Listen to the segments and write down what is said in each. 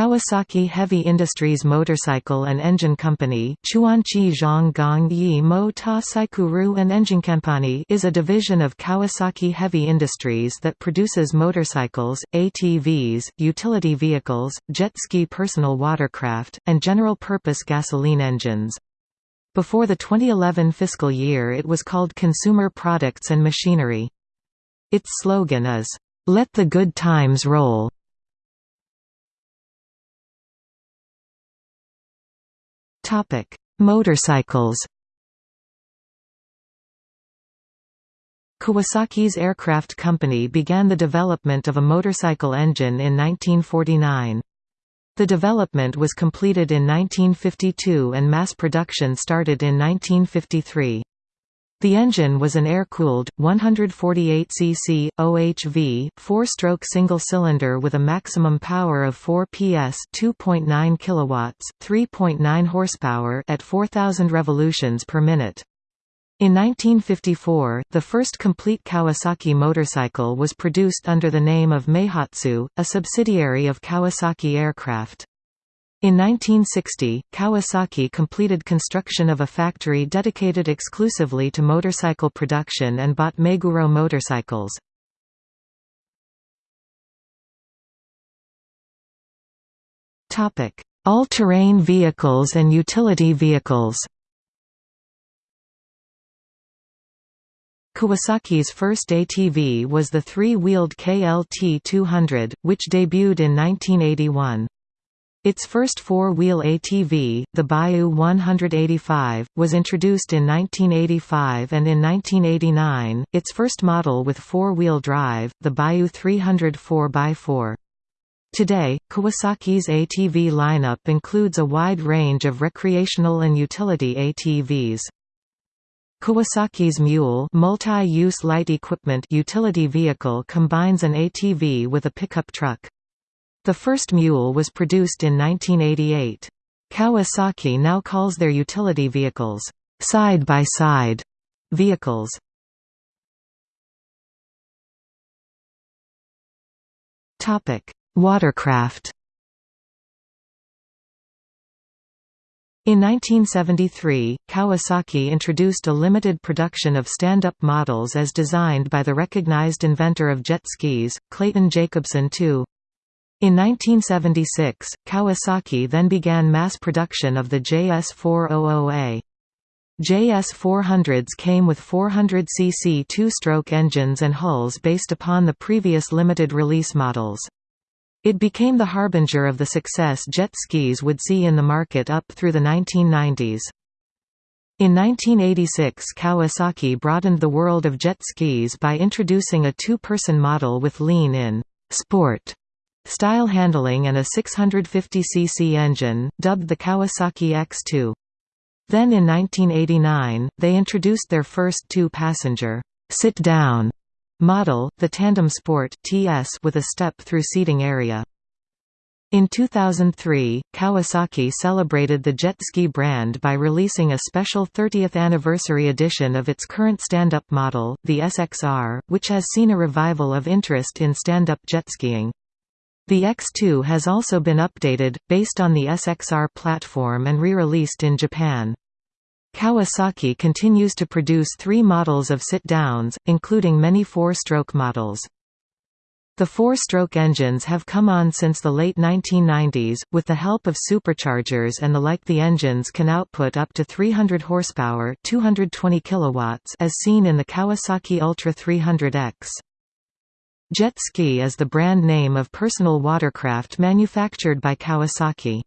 Kawasaki Heavy Industries Motorcycle and Engine Company Zhonggang Yi and Engine Company is a division of Kawasaki Heavy Industries that produces motorcycles, ATVs, utility vehicles, jet ski personal watercraft, and general-purpose gasoline engines. Before the 2011 fiscal year it was called Consumer Products and Machinery. Its slogan is, "'Let the good times roll' Topic: Motorcycles. Kawasaki's Aircraft Company began the development of a motorcycle engine in 1949. The development was completed in 1952 and mass production started in 1953. The engine was an air-cooled, 148 cc, OHV, four-stroke single-cylinder with a maximum power of 4 PS 2.9 kilowatts, 3.9 horsepower at 4,000 revolutions per minute. In 1954, the first complete Kawasaki motorcycle was produced under the name of Meihatsu, a subsidiary of Kawasaki Aircraft. In 1960, Kawasaki completed construction of a factory dedicated exclusively to motorcycle production and bought Meguro motorcycles. All-terrain vehicles and utility vehicles Kawasaki's first ATV was the three-wheeled KLT 200, which debuted in 1981. Its first four-wheel ATV, the Bayou 185, was introduced in 1985 and in 1989, its first model with four-wheel drive, the Bayou 300 4x4. Today, Kawasaki's ATV lineup includes a wide range of recreational and utility ATVs. Kawasaki's Mule multi-use light equipment utility vehicle combines an ATV with a pickup truck. The first mule was produced in 1988. Kawasaki now calls their utility vehicles, side-by-side -side vehicles. Watercraft In 1973, Kawasaki introduced a limited production of stand-up models as designed by the recognized inventor of jet skis, Clayton Jacobson II. In 1976, Kawasaki then began mass production of the JS400A. JS400s came with 400cc two-stroke engines and hulls based upon the previous limited release models. It became the harbinger of the success jet skis would see in the market up through the 1990s. In 1986 Kawasaki broadened the world of jet skis by introducing a two-person model with lean-in sport style handling and a 650cc engine, dubbed the Kawasaki X2. Then in 1989, they introduced their first two-passenger sit-down model, the Tandem Sport TS with a step-through seating area. In 2003, Kawasaki celebrated the jet ski brand by releasing a special 30th anniversary edition of its current stand-up model, the SXR, which has seen a revival of interest in stand-up jet skiing. The X2 has also been updated, based on the SXR platform and re-released in Japan. Kawasaki continues to produce three models of sit-downs, including many four-stroke models. The four-stroke engines have come on since the late 1990s, with the help of superchargers and the like the engines can output up to 300 horsepower 220 kilowatts as seen in the Kawasaki Ultra 300X. Jet ski is the brand name of personal watercraft manufactured by Kawasaki.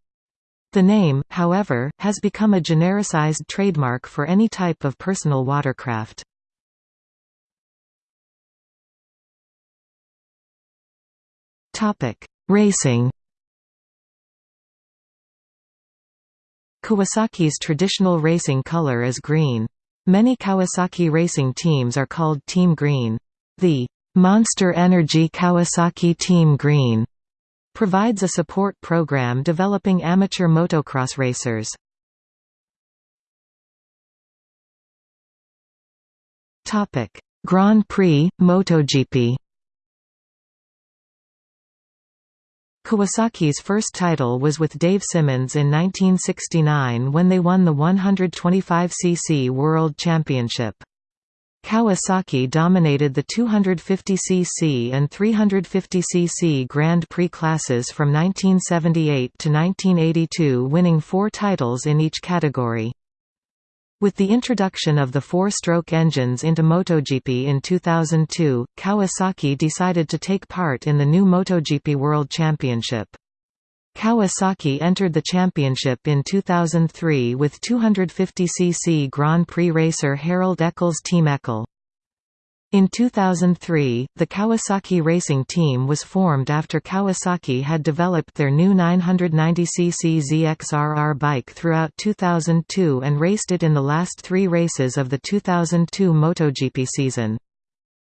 The name, however, has become a genericized trademark for any type of personal watercraft. Racing Kawasaki's traditional racing color is green. Many Kawasaki racing teams are called Team Green. The Monster Energy Kawasaki Team Green provides a support program developing amateur motocross racers. Topic: Grand Prix MotoGP Kawasaki's first title was with Dave Simmonds in 1969 when they won the 125cc World Championship. Kawasaki dominated the 250cc and 350cc Grand Prix classes from 1978 to 1982 winning four titles in each category. With the introduction of the four-stroke engines into MotoGP in 2002, Kawasaki decided to take part in the new MotoGP World Championship. Kawasaki entered the championship in 2003 with 250cc Grand Prix racer Harald Eckl Team Eckl. In 2003, the Kawasaki Racing Team was formed after Kawasaki had developed their new 990cc ZXRR bike throughout 2002 and raced it in the last three races of the 2002 MotoGP season.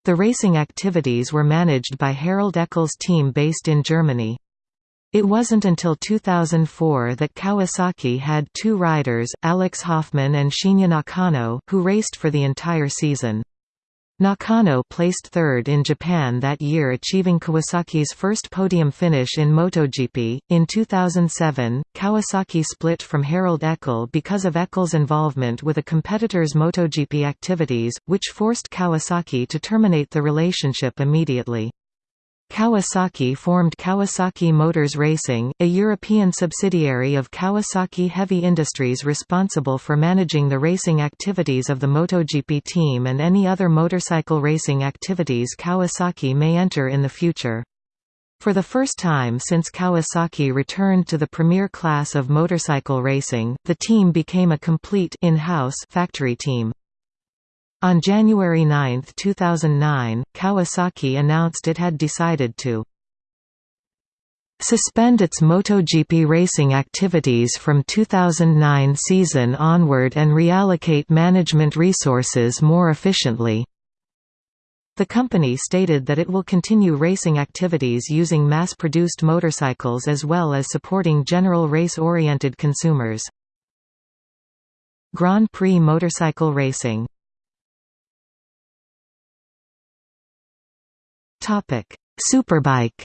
The racing activities were managed by Harald Eckl team based in Germany. It wasn't until 2004 that Kawasaki had two riders, Alex Hofmann and Shinya Nakano, who raced for the entire season. Nakano placed third in Japan that year achieving Kawasaki's first podium finish in MotoGP. In 2007, Kawasaki split from Harald Eckl because of Eckl's involvement with a competitor's MotoGP activities, which forced Kawasaki to terminate the relationship immediately. Kawasaki formed Kawasaki Motors Racing, a European subsidiary of Kawasaki Heavy Industries responsible for managing the racing activities of the MotoGP team and any other motorcycle racing activities Kawasaki may enter in the future. For the first time since Kawasaki returned to the premier class of motorcycle racing, the team became a complete in-house factory team. On January 9, 2009, Kawasaki announced it had decided to suspend its MotoGP racing activities from 2009 season onward and reallocate management resources more efficiently. The company stated that it will continue racing activities using mass-produced motorcycles as well as supporting general race-oriented consumers. Grand Prix motorcycle racing Superbike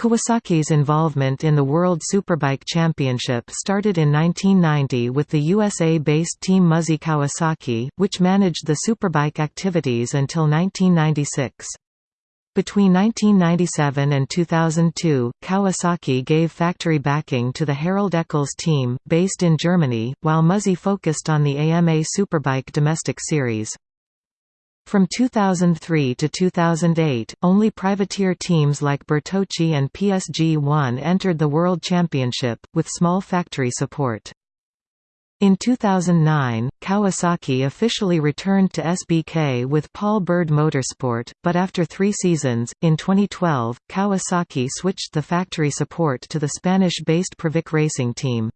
Kawasaki's involvement in the World Superbike Championship started in 1990 with the USA-based Team Muzzy Kawasaki, which managed the Superbike activities until 1996. Between 1997 and 2002, Kawasaki gave factory backing to the Harald Eckl team, based in Germany, while Muzzy focused on the AMA Superbike domestic series. From 2003 to 2008, only privateer teams like Bertocchi and PSG-1 entered the World Championship, with small factory support. In 2009, Kawasaki officially returned to SBK with Paul Bird Motorsport, but after three seasons, in 2012, Kawasaki switched the factory support to the Spanish-based Provec Racing team.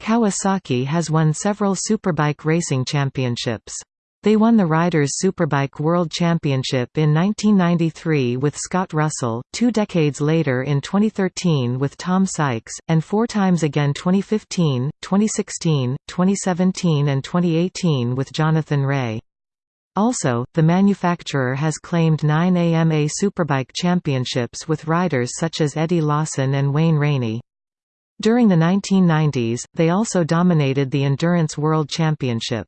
Kawasaki has won several Superbike racing championships. They won the Riders' Superbike World Championship in 1993 with Scott Russell, two decades later in 2013 with Tom Sykes, and four times again 2015, 2016, 2017 and 2018 with Jonathan Rea. Also, the manufacturer has claimed nine AMA Superbike championships with riders such as Eddie Lawson and Wayne Rainey. During the 1990s, they also dominated the Endurance World Championship.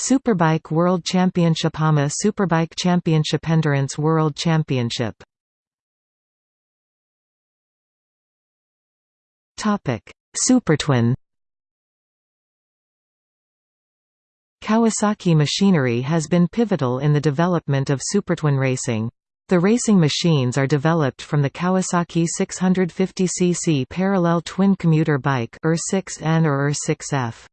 Superbike World Championship AMA Superbike Championship Endurance World Championship Topic Supertwin Kawasaki machinery has been pivotal in the development of supertwin racing. The racing machines are developed from the Kawasaki 650cc parallel twin commuter bike ER6N or ER6F.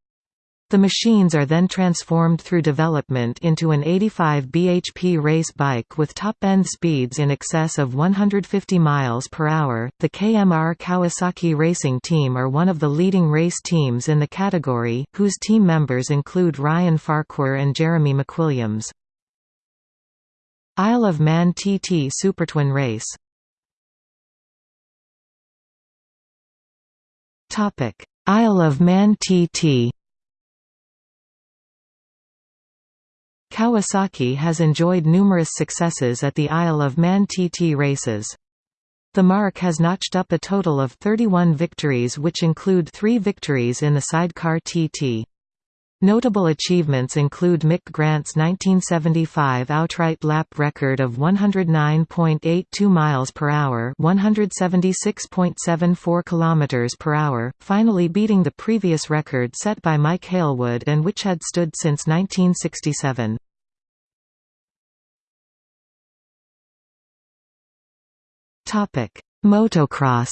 The machines are then transformed through development into an 85 bhp race bike with top-end speeds in excess of 150 miles per hour. The KMR Kawasaki Racing Team are one of the leading race teams in the category, whose team members include Ryan Farquhar and Jeremy McWilliams. Isle of Man TT Supertwin Race Topic: Isle of Man TT Kawasaki has enjoyed numerous successes at the Isle of Man TT races. The marque has notched up a total of 31 victories which include three victories in the sidecar TT. Notable achievements include Mick Grant's 1975 outright lap record of 109.82 miles per hour, 176.74 kilometers per hour, finally beating the previous record set by Mike Hailwood and which had stood since 1967. Topic: Motocross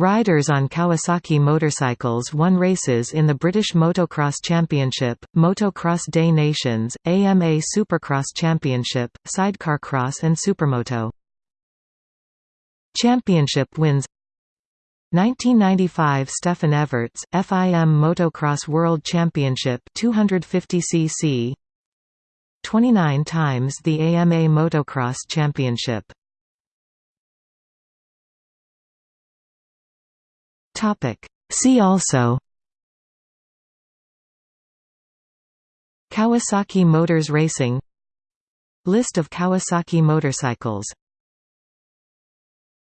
Riders on Kawasaki motorcycles won races in the British Motocross Championship, Motocross Des Nations, AMA Supercross Championship, Sidecar Cross and Supermoto. Championship wins 1995 Stefan Everts, FIM Motocross World Championship 250cc 29 times the AMA Motocross Championship Topic. See also. Kawasaki Motors Racing. List of Kawasaki motorcycles